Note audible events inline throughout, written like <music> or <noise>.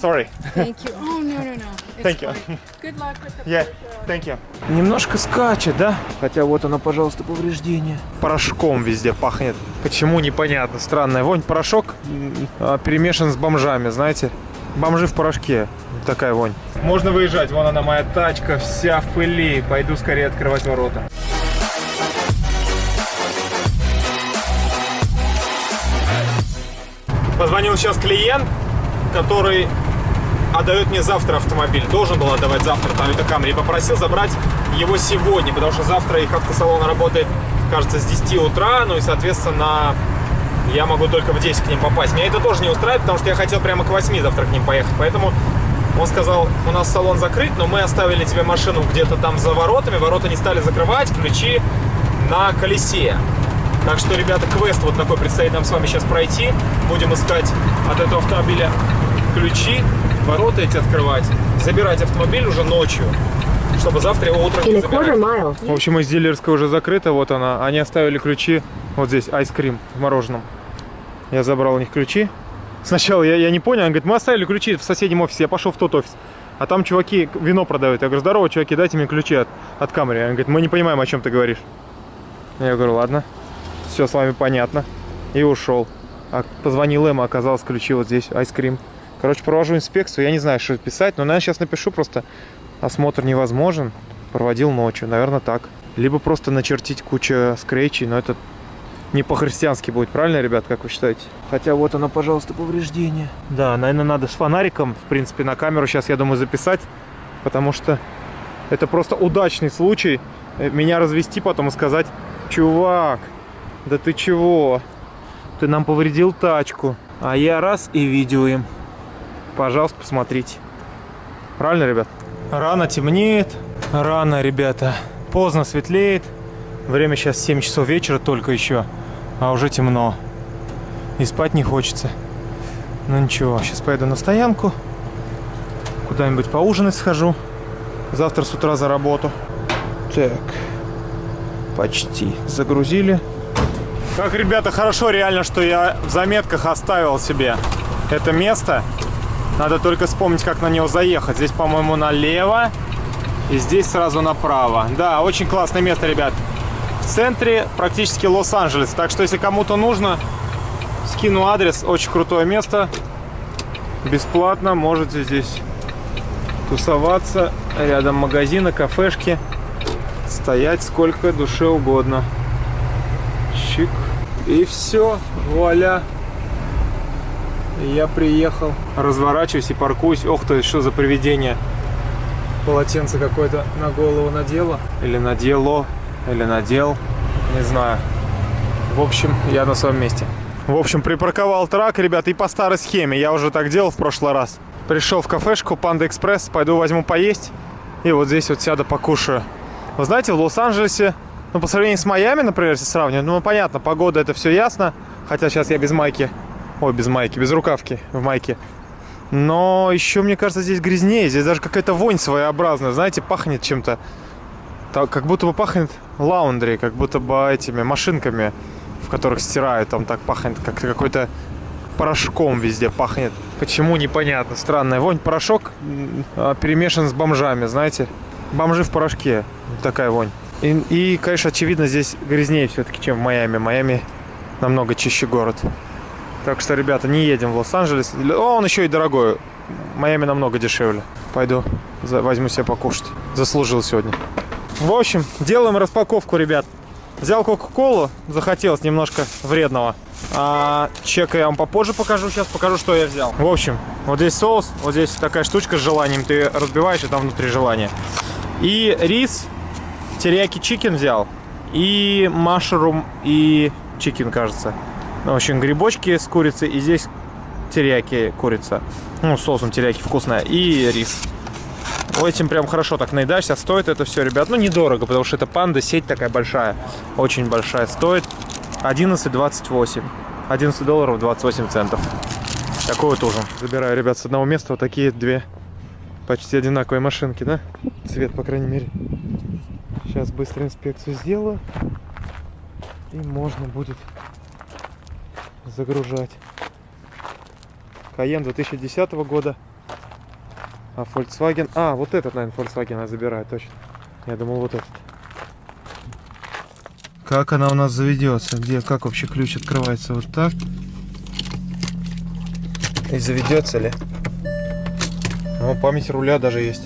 Sorry. Thank you. Oh, no, no, no. It's Thank you. fine. Good luck with the Yeah, thank you. Немножко скачет, да? Хотя вот оно, пожалуйста, повреждение. Порошком везде пахнет. Почему, непонятно. Странная вонь. Порошок а, перемешан с бомжами, знаете? Бомжи в порошке. Такая вонь. Можно выезжать. Вон она, моя тачка, вся в пыли. Пойду скорее открывать ворота. Позвонил сейчас клиент, который отдает мне завтра автомобиль. Должен был отдавать завтра Toyota Camry. И попросил забрать его сегодня, потому что завтра их автосалон работает, кажется, с 10 утра. Ну и, соответственно, я могу только в 10 к ним попасть. Меня это тоже не устраивает, потому что я хотел прямо к 8 завтра к ним поехать. Поэтому он сказал, у нас салон закрыт, но мы оставили тебе машину где-то там за воротами. Ворота не стали закрывать, ключи на колесе. Так что, ребята, квест вот такой предстоит нам с вами сейчас пройти. Будем искать от этого автомобиля ключи, ворота эти открывать, забирать автомобиль уже ночью, чтобы завтра его утром не забирать. В общем, из дилерской уже закрыта, вот она. Они оставили ключи, вот здесь, айскрим в мороженом. Я забрал у них ключи. Сначала я, я не понял, он говорит, мы оставили ключи в соседнем офисе, я пошел в тот офис. А там чуваки вино продают. Я говорю, здорово, чуваки, дайте мне ключи от, от камеры. Он говорит, мы не понимаем, о чем ты говоришь. Я говорю, ладно, все с вами понятно. И ушел. А позвонил им, а оказалось ключи вот здесь, айскрим. Короче, провожу инспекцию, я не знаю, что писать, но, наверное, сейчас напишу просто осмотр невозможен, проводил ночью, наверное, так. Либо просто начертить кучу скретчей, но это не по-христиански будет, правильно, ребят, как вы считаете? Хотя вот оно, пожалуйста, повреждение. Да, наверное, надо с фонариком, в принципе, на камеру сейчас, я думаю, записать, потому что это просто удачный случай э, меня развести потом и сказать, чувак, да ты чего? Ты нам повредил тачку. А я раз и видео им. Пожалуйста, посмотрите. Правильно, ребят? Рано темнеет, рано, ребята. Поздно светлеет. Время сейчас 7 часов вечера только еще, а уже темно. И спать не хочется. Ну ничего, сейчас поеду на стоянку. Куда-нибудь поужинать схожу. Завтра с утра за работу. Так. Почти загрузили. Как, ребята, хорошо реально, что я в заметках оставил себе это место. Надо только вспомнить, как на него заехать. Здесь, по-моему, налево. И здесь сразу направо. Да, очень классное место, ребят. В центре практически Лос-Анджелес. Так что, если кому-то нужно, скину адрес. Очень крутое место. Бесплатно можете здесь тусоваться. Рядом магазины, кафешки. Стоять сколько душе угодно. Чик. И все. Вуаля. Я приехал. Разворачиваюсь и паркуюсь. Ох ты, что за привидение. Полотенце какое-то на голову надело. Или надело. Или надел. Не знаю. В общем, я на своем месте. В общем, припарковал трак, ребят, и по старой схеме. Я уже так делал в прошлый раз. Пришел в кафешку Панда Экспресс, пойду возьму поесть. И вот здесь вот сяду покушаю. Вы знаете, в Лос-Анджелесе, ну, по сравнению с Майами, например, если сравнивать, ну, понятно, погода, это все ясно. Хотя сейчас я без майки. Ой, без майки, без рукавки в майке. Но еще, мне кажется, здесь грязнее. Здесь даже какая-то вонь своеобразная. Знаете, пахнет чем-то. Как будто бы пахнет лаундри, как будто бы этими машинками, в которых стирают. Там так пахнет, как какой-то порошком везде пахнет. Почему, непонятно. Странная вонь. Порошок перемешан с бомжами, знаете. Бомжи в порошке. Такая вонь. И, и, конечно, очевидно, здесь грязнее все-таки, чем в Майами. Майами намного чище город. Так что, ребята, не едем в Лос-Анджелес. О, он еще и дорогой. Майами намного дешевле. Пойду возьму себе покушать. Заслужил сегодня. В общем, делаем распаковку, ребят. Взял Кока-Колу, захотелось немножко вредного. А чека я вам попозже покажу. Сейчас покажу, что я взял. В общем, вот здесь соус, вот здесь такая штучка с желанием. Ты разбиваешь, и там внутри желание. И рис, терияки chicken взял. И mushroom, и chicken, кажется. Ну, в общем, грибочки с курицей. И здесь терияки курица. Ну, соусом терияки вкусная. И рис. Этим прям хорошо так наедаешься. Стоит это все, ребят, ну, недорого, потому что это панда, сеть такая большая. Очень большая. Стоит 11,28. 11 долларов 28 центов. Такой вот ужин. Забираю, ребят, с одного места вот такие две почти одинаковые машинки, да? Цвет, по крайней мере. Сейчас быстро инспекцию сделаю. И можно будет загружать. Каен 2010 года. А Volkswagen... А, вот этот, наверное, Volkswagen она забирает, точно. Я думал, вот этот. Как она у нас заведется? Где, как вообще ключ открывается? Вот так. И заведется ли? О, память руля даже есть.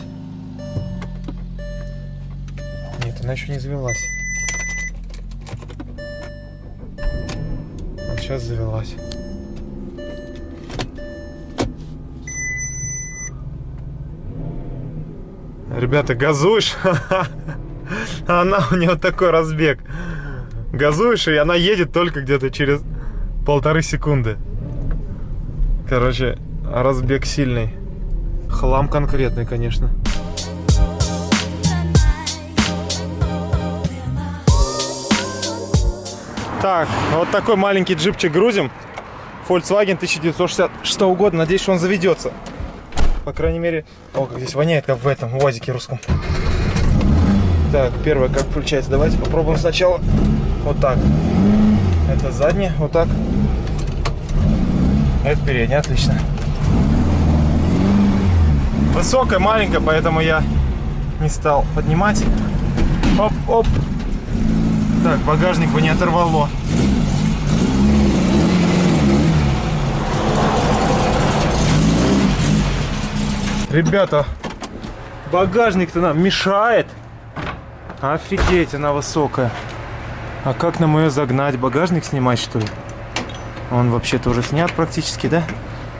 Нет, она еще не завелась. Сейчас завелась. Ребята, газуешь? <laughs> Она у нее такой разбег. Газуешь, и она едет только где-то через полторы секунды. Короче, разбег сильный. Хлам конкретный, конечно. Так, вот такой маленький джипчик грузим. Volkswagen 1966 года. Надеюсь, что он заведется. По крайней мере... О, как здесь воняет, как в этом УАЗике русском. Так, первое, как включается. Давайте попробуем сначала вот так. Это заднее, вот так. Это переднее, отлично. Высокая, маленькая, поэтому я не стал поднимать. Оп, оп. Так, багажник бы не оторвало. Ребята, багажник-то нам мешает. Офигеть, она высокая. А как нам ее загнать? Багажник снимать, что ли? Он вообще-то уже снят практически, да?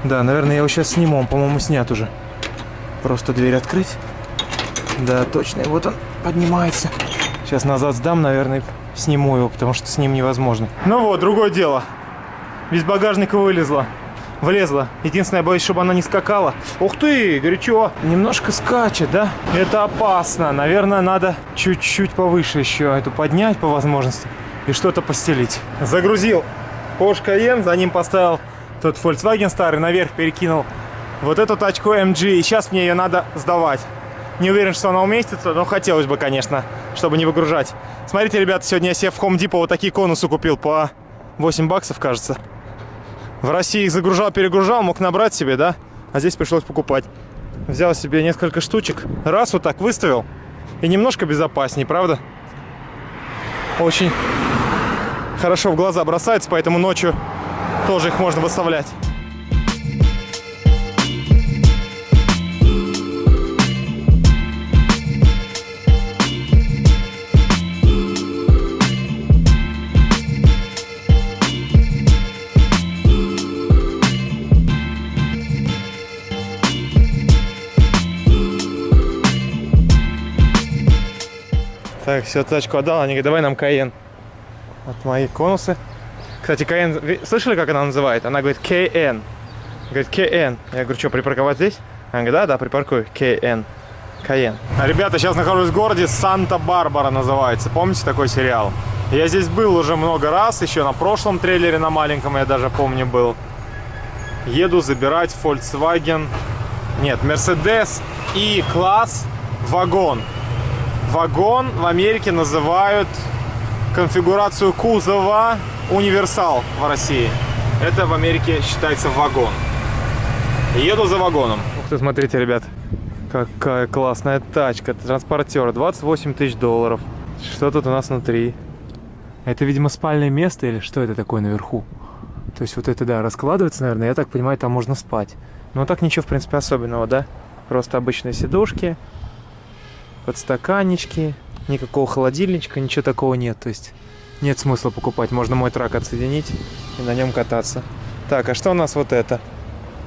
Да, наверное, я его сейчас сниму. Он, по-моему, снят уже. Просто дверь открыть. Да, точно. И вот он поднимается. Сейчас назад сдам, наверное, сниму его, потому что с ним невозможно. Ну вот, другое дело. Без багажника вылезла. Влезла. Единственное, я боюсь, чтобы она не скакала. Ух ты, горячо. Немножко скачет, да? Это опасно. Наверное, надо чуть-чуть повыше еще эту поднять по возможности. И что-то постелить. Загрузил Porsche Cayenne, за ним поставил тот Volkswagen старый, наверх перекинул вот эту тачку MG. И сейчас мне ее надо сдавать. Не уверен, что она уместится, но хотелось бы, конечно, чтобы не выгружать. Смотрите, ребята, сегодня я себе в Home Depot вот такие конусы купил по 8 баксов, кажется. В России их загружал, перегружал, мог набрать себе, да? А здесь пришлось покупать. Взял себе несколько штучек, раз вот так выставил. И немножко безопаснее, правда? Очень хорошо в глаза бросается, поэтому ночью тоже их можно выставлять. Так, все, тачку отдал. Они говорят, давай нам Каен. Вот мои конусы. Кстати, вы слышали, как она называет? Она говорит КН. Говорит КН. Я говорю, что, припарковать здесь? Она говорит, да, да, припаркуй. КН. Каен. А, ребята, сейчас нахожусь в городе Санта-Барбара называется. Помните такой сериал? Я здесь был уже много раз, еще на прошлом трейлере на маленьком я даже помню был. Еду забирать Volkswagen, нет, Mercedes и класс вагон. Вагон в Америке называют конфигурацию кузова универсал в России. Это в Америке считается вагон. Еду за вагоном. Ух ты, смотрите, ребят. Какая классная тачка. Транспортер. 28 тысяч долларов. Что тут у нас внутри? Это, видимо, спальное место или что это такое наверху? То есть вот это, да, раскладывается, наверное. Я так понимаю, там можно спать. Но так ничего, в принципе, особенного, да? Просто обычные сидушки подстаканнички, никакого холодильничка, ничего такого нет. То есть нет смысла покупать. Можно мой трак отсоединить и на нем кататься. Так, а что у нас вот это?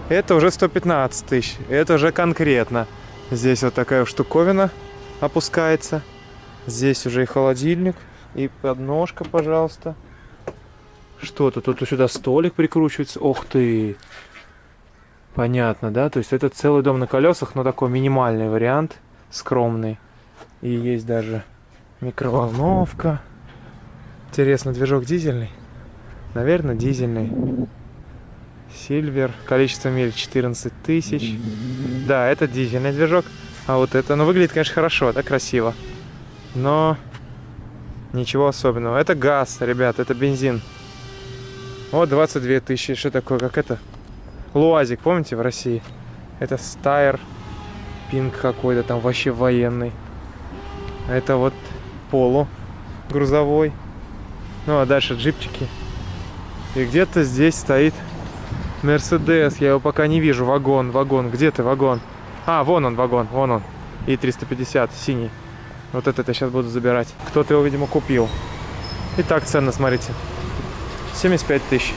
Это уже 115 тысяч. Это уже конкретно. Здесь вот такая штуковина опускается. Здесь уже и холодильник, и подножка, пожалуйста. Что-то тут сюда столик прикручивается. Ох ты! Понятно, да? То есть это целый дом на колесах, но такой минимальный вариант, скромный. И есть даже микроволновка. Интересно, движок дизельный? Наверное, дизельный. Сильвер. Количество миль 14 тысяч. Да, это дизельный движок. А вот это, ну, выглядит, конечно, хорошо, да, красиво. Но ничего особенного. Это газ, ребят, это бензин. Вот 22 тысячи. Что такое, как это? Луазик, помните, в России? Это Стайр Пинк какой-то там вообще военный. Это вот полу грузовой. Ну а дальше джипчики. И где-то здесь стоит Мерседес. Я его пока не вижу. Вагон, вагон. Где ты, вагон? А, вон он, вагон, вон он. И 350 синий. Вот этот я сейчас буду забирать. Кто-то его, видимо, купил. Итак, цена, смотрите. 75 тысяч.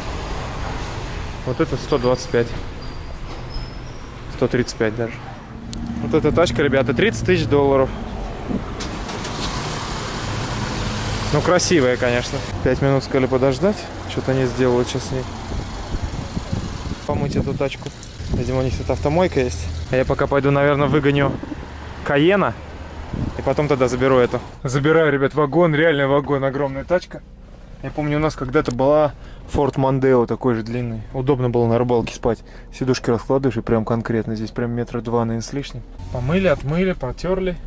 Вот это 125. 135 даже. Вот эта тачка, ребята, 30 тысяч долларов. Ну, красивая, конечно. Пять минут сказали подождать. Что-то они сделают сейчас с ней. Помыть эту тачку. Видимо, у них тут автомойка есть. А я пока пойду, наверное, выгоню Каена. И потом тогда заберу эту. Забираю, ребят, вагон. Реальный вагон. Огромная тачка. Я помню, у нас когда-то была Ford Mondeo такой же длинный. Удобно было на рыбалке спать. Сидушки раскладываешь и прям конкретно. Здесь прям метра два, наверное, с лишним. Помыли, отмыли, потерли.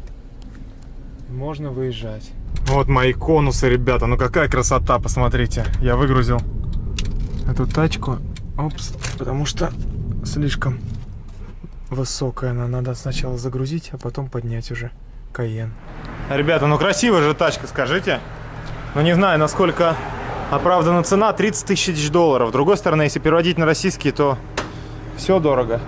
Можно выезжать. Вот мои конусы, ребята. Ну какая красота, посмотрите. Я выгрузил эту тачку. Опс, потому что слишком высокая она. Надо сначала загрузить, а потом поднять уже Каен. Ребята, ну красивая же тачка, скажите. Ну не знаю, насколько оправдана цена. 30 тысяч долларов. С другой стороны, если переводить на российские, то все дорого.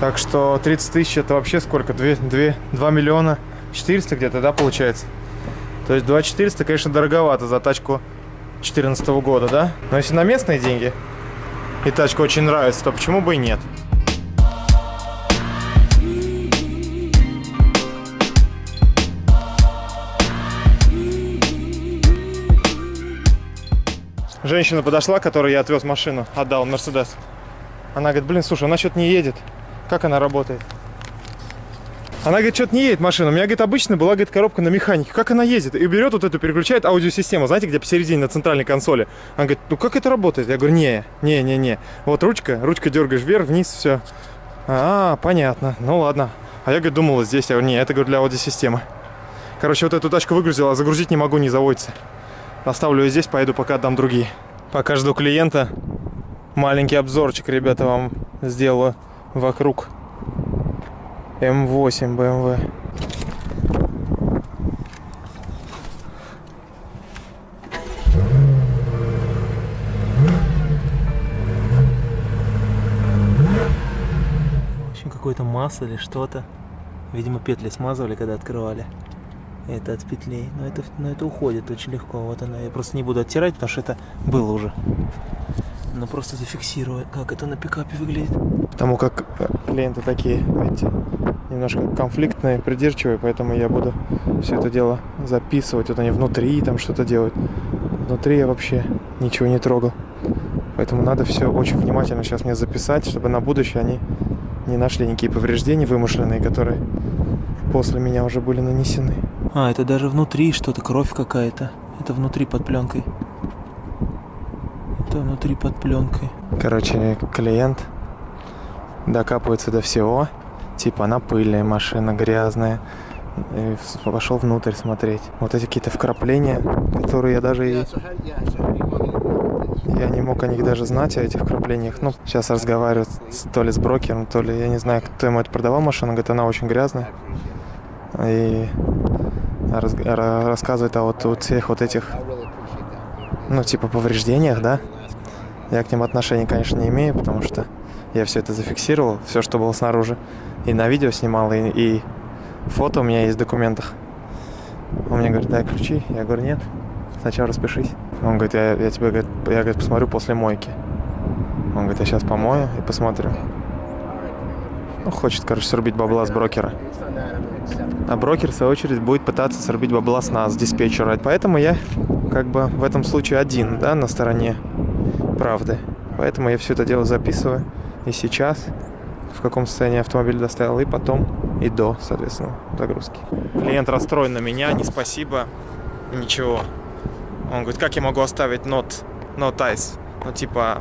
Так что 30 тысяч это вообще сколько? 2, 2, 2 миллиона 400 где-то, да, получается? То есть 2 400, конечно, дороговато за тачку 2014 года, да? Но если на местные деньги и тачка очень нравится, то почему бы и нет? Женщина подошла, которой я отвез машину, отдал Мерседес. Она говорит, блин, слушай, она что-то не едет. Как она работает? Она говорит, что-то не едет машина. У меня, говорит, обычно была, говорит, коробка на механике. Как она ездит? И берет вот эту, переключает аудиосистему. Знаете, где посередине на центральной консоли. Она говорит, ну как это работает? Я говорю, не, не, не, не. Вот ручка, ручка дергаешь вверх, вниз, все. А, понятно. Ну ладно. А я, говорит, думала здесь. Я говорю, не, это, говорю, для аудиосистемы. Короче, вот эту тачку выгрузила, а загрузить не могу, не заводится. Оставлю ее здесь, поеду пока отдам другие. Пока жду клиента, маленький обзорчик, ребята, вам сделаю вокруг М8 BMW. Общем, какое-то масло или что-то. Видимо, петли смазывали, когда открывали. Это от петлей. Но это, но это уходит очень легко. Вот она. Я просто не буду оттирать, потому что это было уже. Но просто зафиксирую, как это на пикапе выглядит. Потому как э, клиенты такие, знаете, немножко конфликтные, придирчивые, поэтому я буду все это дело записывать. Вот они внутри там что-то делают. Внутри я вообще ничего не трогал. Поэтому надо все очень внимательно сейчас мне записать, чтобы на будущее они не нашли никакие повреждения вымышленные, которые после меня уже были нанесены. А, это даже внутри что-то, кровь какая-то. Это внутри под пленкой. Это внутри под пленкой. Короче, клиент докапывается до всего. Типа она пыльная машина, грязная. И пошел внутрь смотреть. Вот эти какие-то вкрапления, которые я даже и... Я не мог о них даже знать, о этих вкраплениях. Ну, сейчас разговариваю с- то ли с брокером, то ли, я не знаю, кто ему это продавал машину. Говорит, она очень грязная. И раз- ра- рассказывает о вот, вот всех вот этих, ну, типа повреждениях, да. Я к ним отношения, конечно, не имею, потому что я все это зафиксировал, все, что было снаружи. И на видео снимал, и, и фото у меня есть в документах. Он мне говорит, дай ключи. Я говорю, нет, сначала распишись. Он говорит, я, я тебе говорит, я, говорит, посмотрю после мойки. Он говорит, я сейчас помою и посмотрю. Ну, хочет, короче, срубить бабла с брокера. А брокер, в свою очередь, будет пытаться срубить бабла с нас, с диспетчера. Поэтому я, как бы, в этом случае один, да, на стороне правды. Поэтому я все это дело записываю. И сейчас, в каком состоянии автомобиль доставил, и потом, и до, соответственно, загрузки. Клиент расстроен на меня, не спасибо, ничего. Он говорит, как я могу оставить not, not ice? Ну, типа,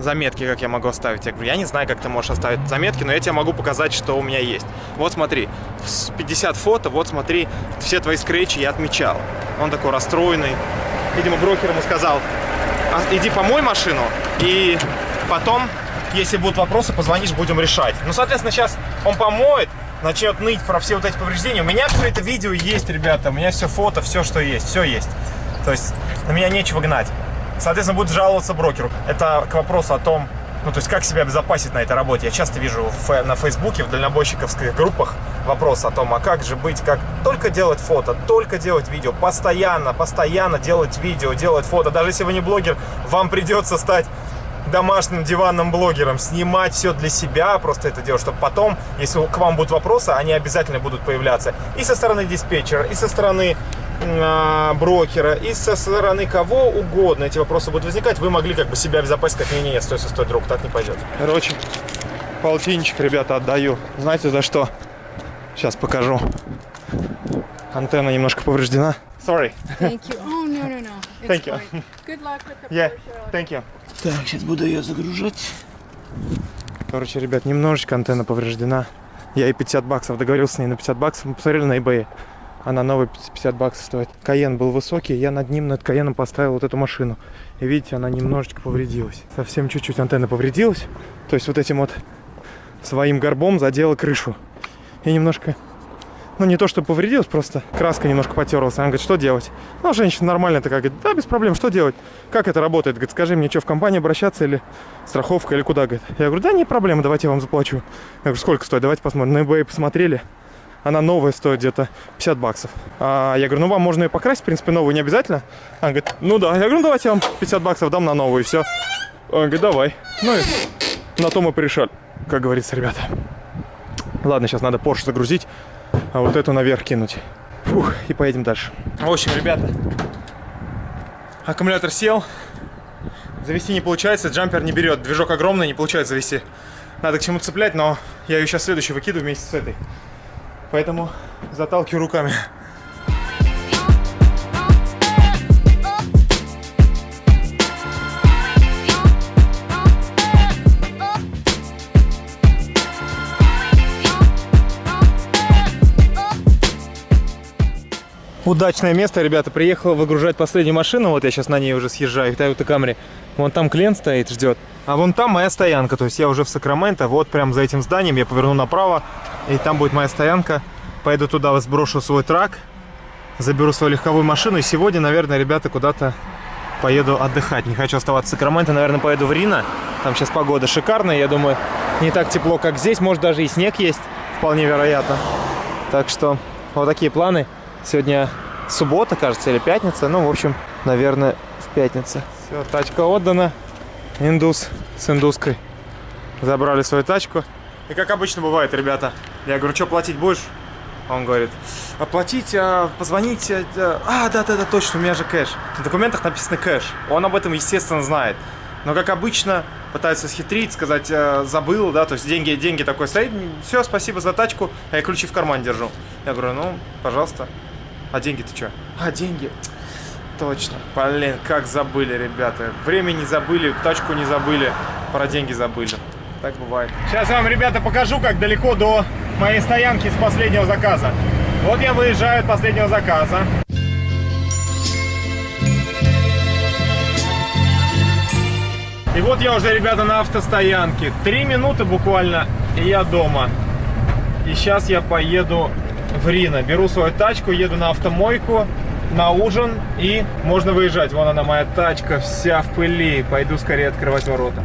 заметки, как я могу оставить. Я говорю, я не знаю, как ты можешь оставить заметки, но я тебе могу показать, что у меня есть. Вот смотри, с 50 фото, вот смотри, все твои скретчи я отмечал. Он такой расстроенный. Видимо, брокер ему сказал, «А, иди помой машину, и потом, если будут вопросы, позвонишь, будем решать. Ну, соответственно, сейчас он помоет, начнет ныть про все вот эти повреждения. У меня все это видео есть, ребята. У меня все фото, все, что есть. Все есть. То есть на меня нечего гнать. Соответственно, будет жаловаться брокеру. Это к вопросу о том, ну, то есть, как себя обезопасить на этой работе. Я часто вижу на Фейсбуке, в дальнобойщиковских группах вопрос о том, а как же быть, как только делать фото, только делать видео, постоянно, постоянно делать видео, делать фото. Даже если вы не блогер, вам придется стать домашним диванным блогером, снимать все для себя, просто это делать, чтобы потом, если к вам будут вопросы, они обязательно будут появляться и со стороны диспетчера, и со стороны брокера и со стороны кого угодно эти вопросы будут возникать, вы могли как бы себя обезопасить, как не, не, стой, стой, стой, друг, так не пойдет. Короче, полтинничек, ребята, отдаю. Знаете за что? Сейчас покажу. Антенна немножко повреждена. Sorry. Thank you. <laughs> Oh, no, no, no. It's Thank you. fine. Good luck with the Yeah, Porsche. thank you. Так, сейчас буду ее загружать. Короче, ребят, немножечко антенна повреждена. Я и 50 баксов договорился с ней на 50 баксов. Мы посмотрели на eBay. Она новая 50 баксов стоит. Каен был высокий, я над ним, над Каеном поставил вот эту машину. И видите, она немножечко повредилась. Совсем чуть-чуть антенна повредилась. То есть вот этим вот своим горбом задела крышу. И немножко, ну не то, что повредилась, просто краска немножко потерлась. Она говорит, что делать? Ну, женщина нормально такая, говорит, да, без проблем, что делать? Как это работает? Говорит, скажи мне, что в компанию обращаться или страховка, или куда? Говорит. Я говорю, да, не проблема, давайте я вам заплачу. Я говорю, сколько стоит? Давайте посмотрим. На eBay посмотрели. Она новая стоит где-то 50 баксов. А я говорю, ну вам можно ее покрасить, в принципе, новую не обязательно. Она говорит, ну да. Я говорю, ну давайте я вам 50 баксов дам на новую, и все. Он говорит, давай. Ну и на то мы порешали, как говорится, ребята. Ладно, сейчас надо Porsche загрузить, а вот эту наверх кинуть. Фух, и поедем дальше. В общем, ребята, аккумулятор сел. Завести не получается, джампер не берет. Движок огромный, не получается завести. Надо к чему цеплять, но я ее сейчас следующую выкидываю вместе с этой. Поэтому заталкиваю руками. Удачное место, ребята. Приехал выгружать последнюю машину. Вот я сейчас на ней уже съезжаю. Toyota Camry. Вон там клиент стоит, ждет. А вон там моя стоянка. То есть я уже в Сакраменто. Вот прям за этим зданием я поверну направо. И там будет моя стоянка. Пойду туда, сброшу свой трак. Заберу свою легковую машину. И сегодня, наверное, ребята, куда-то поеду отдыхать. Не хочу оставаться в Сакраменто. Наверное, поеду в Рино. Там сейчас погода шикарная. Я думаю, не так тепло, как здесь. Может, даже и снег есть. Вполне вероятно. Так что вот такие планы. Сегодня суббота, кажется, или пятница. Ну, в общем, наверное, в пятнице. Все, тачка отдана. Индус с индуской. Забрали свою тачку. И как обычно бывает, ребята. Я говорю, что платить будешь? Он говорит, оплатить, а, позвонить. а, А, да-да-да, точно, у меня же кэш. В документах написано кэш. Он об этом, естественно, знает. Но, как обычно, пытается схитрить, сказать, э, забыл, да, то есть деньги, деньги такой стоит. Все, спасибо за тачку, а я ключи в карман держу. Я говорю, ну, пожалуйста. А деньги-то что? А, деньги. Точно. Блин, как забыли, ребята. Время не забыли, тачку не забыли, про деньги забыли. Так бывает. Сейчас вам, ребята, покажу, как далеко до моей стоянки с последнего заказа. Вот я выезжаю от последнего заказа. И вот я уже, ребята, на автостоянке. Три минуты буквально, и я дома. И сейчас я поеду в Рино. Беру свою тачку, еду на автомойку, на ужин, и можно выезжать. Вон она, моя тачка, вся в пыли. Пойду скорее открывать ворота.